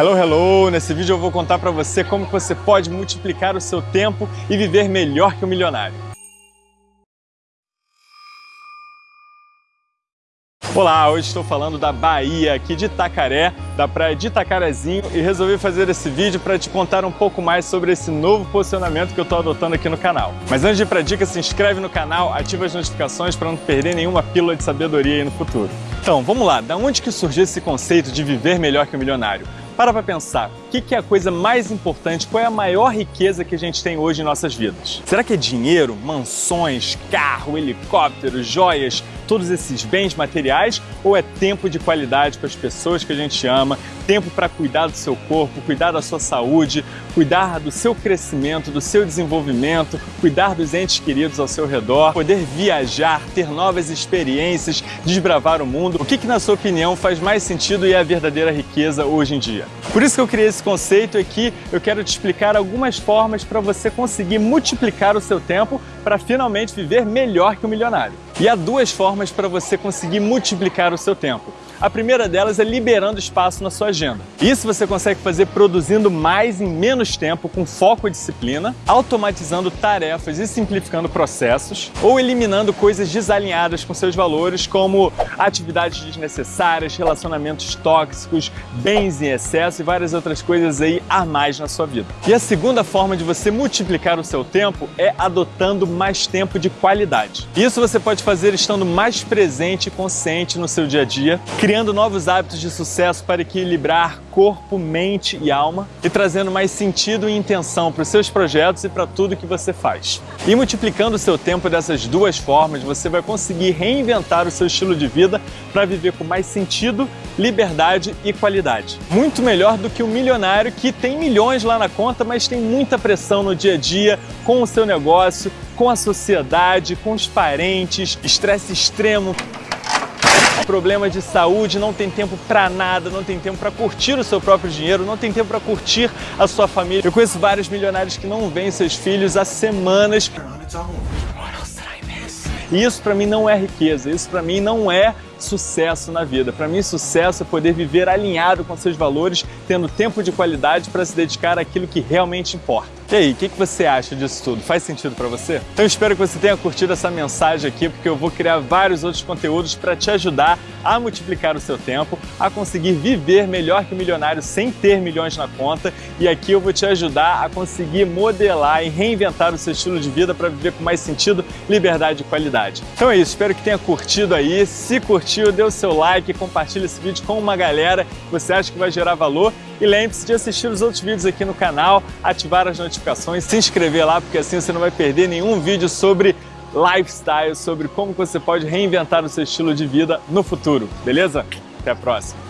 Hello, hello! Nesse vídeo eu vou contar para você como você pode multiplicar o seu tempo e viver melhor que o um milionário. Olá, hoje estou falando da Bahia, aqui de Itacaré, da praia de Itacarezinho e resolvi fazer esse vídeo para te contar um pouco mais sobre esse novo posicionamento que eu estou adotando aqui no canal. Mas antes de ir para a dica, se inscreve no canal, ativa as notificações para não perder nenhuma pílula de sabedoria aí no futuro. Então, vamos lá, da onde que surgiu esse conceito de viver melhor que o milionário? Para para pensar, o que é a coisa mais importante, qual é a maior riqueza que a gente tem hoje em nossas vidas? Será que é dinheiro, mansões, carro, helicóptero, joias, todos esses bens materiais ou é tempo de qualidade com as pessoas que a gente ama, tempo para cuidar do seu corpo, cuidar da sua saúde, cuidar do seu crescimento, do seu desenvolvimento, cuidar dos entes queridos ao seu redor, poder viajar, ter novas experiências, desbravar o mundo. O que, que na sua opinião faz mais sentido e é a verdadeira riqueza hoje em dia? Por isso que eu criei esse conceito aqui, eu quero te explicar algumas formas para você conseguir multiplicar o seu tempo para finalmente viver melhor que o milionário. E há duas formas para você conseguir multiplicar o seu tempo. A primeira delas é liberando espaço na sua agenda. Isso você consegue fazer produzindo mais em menos tempo, com foco e disciplina, automatizando tarefas e simplificando processos, ou eliminando coisas desalinhadas com seus valores, como atividades desnecessárias, relacionamentos tóxicos, bens em excesso e várias outras coisas aí a mais na sua vida. E a segunda forma de você multiplicar o seu tempo é adotando mais tempo de qualidade. Isso você pode fazer estando mais presente e consciente no seu dia a dia, novos hábitos de sucesso para equilibrar corpo, mente e alma e trazendo mais sentido e intenção para os seus projetos e para tudo que você faz. E multiplicando o seu tempo dessas duas formas, você vai conseguir reinventar o seu estilo de vida para viver com mais sentido, liberdade e qualidade. Muito melhor do que o milionário que tem milhões lá na conta, mas tem muita pressão no dia a dia com o seu negócio, com a sociedade, com os parentes, estresse extremo, problema de saúde, não tem tempo para nada, não tem tempo para curtir o seu próprio dinheiro, não tem tempo para curtir a sua família. Eu conheço vários milionários que não veem seus filhos há semanas. E isso para mim não é riqueza, isso para mim não é sucesso na vida. Para mim, sucesso é poder viver alinhado com seus valores, tendo tempo de qualidade para se dedicar àquilo que realmente importa. E aí, o que, que você acha disso tudo? Faz sentido para você? Então espero que você tenha curtido essa mensagem aqui, porque eu vou criar vários outros conteúdos para te ajudar a multiplicar o seu tempo, a conseguir viver melhor que o milionário sem ter milhões na conta. E aqui eu vou te ajudar a conseguir modelar e reinventar o seu estilo de vida para viver com mais sentido, liberdade e qualidade. Então é isso, espero que tenha curtido aí. Se curtiu, dê o seu like, compartilhe esse vídeo com uma galera que você acha que vai gerar valor e lembre-se de assistir os outros vídeos aqui no canal, ativar as notificações, se inscrever lá, porque assim você não vai perder nenhum vídeo sobre lifestyle, sobre como você pode reinventar o seu estilo de vida no futuro, beleza? Até a próxima!